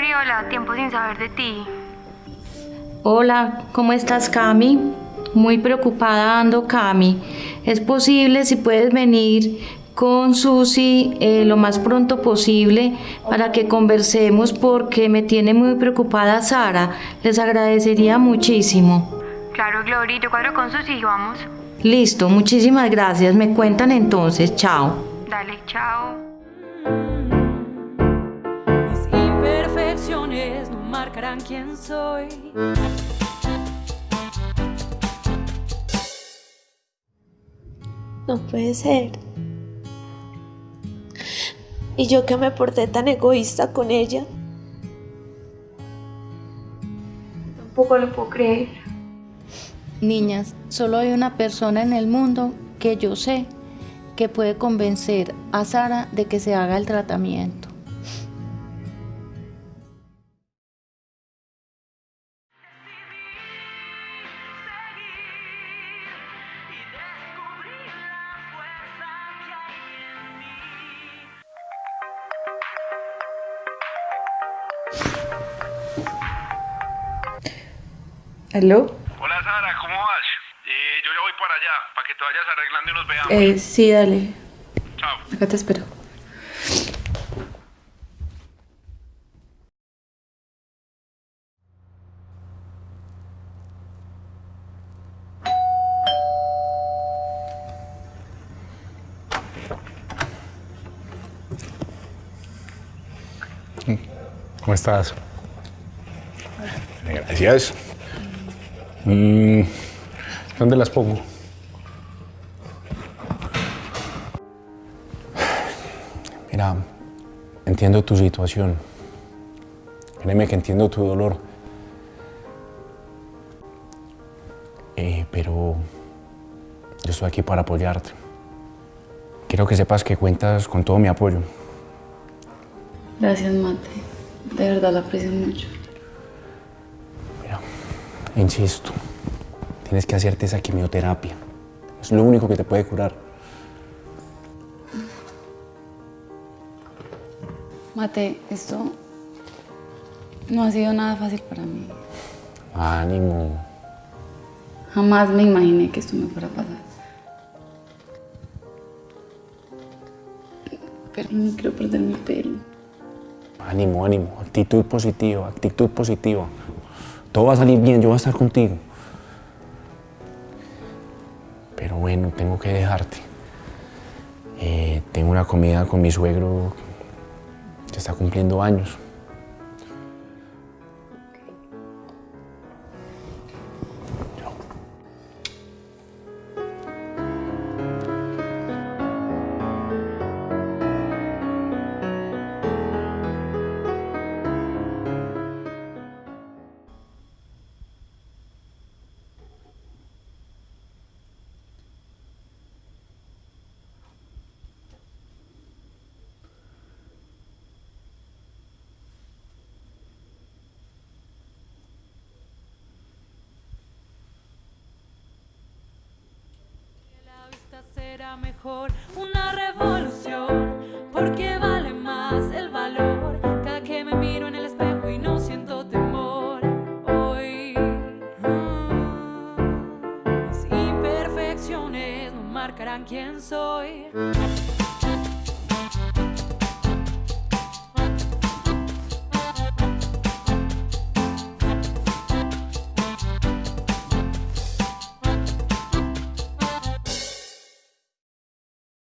Gloriola, tiempo sin saber de ti. Hola, ¿cómo estás, Cami? Muy preocupada ando, Cami. ¿Es posible si puedes venir con Susi eh, lo más pronto posible para que conversemos porque me tiene muy preocupada Sara? Les agradecería muchísimo. Claro, Glory, yo cuadro con Susi y vamos. Listo, muchísimas gracias. Me cuentan entonces. Chao. Dale, chao. No marcarán quién soy. No puede ser. Y yo que me porté tan egoísta con ella. Tampoco lo puedo creer. Niñas, solo hay una persona en el mundo que yo sé que puede convencer a Sara de que se haga el tratamiento. ¿Aló? Hola Sara, ¿cómo vas? Eh, yo ya voy para allá, para que te vayas arreglando y nos veamos. Eh, sí, dale. Chao. Acá te espero. ¿Cómo estás? Gracias. Mm, ¿Dónde las pongo? Mira, entiendo tu situación. Créeme que entiendo tu dolor. Eh, pero yo estoy aquí para apoyarte. Quiero que sepas que cuentas con todo mi apoyo. Gracias, Mate. De verdad lo aprecio mucho. Insisto, tienes que hacerte esa quimioterapia. Es lo único que te puede curar. Mate, esto no ha sido nada fácil para mí. Ánimo. Jamás me imaginé que esto me fuera a pasar. Pero no quiero perder mi pelo. Ánimo, ánimo. Actitud positiva, actitud positiva. Todo va a salir bien, yo voy a estar contigo. Pero bueno, tengo que dejarte. Eh, tengo una comida con mi suegro que está cumpliendo años. Una revolución, porque vale más el valor. Cada que me miro en el espejo y no siento temor. Hoy, mis imperfecciones no marcarán quién soy.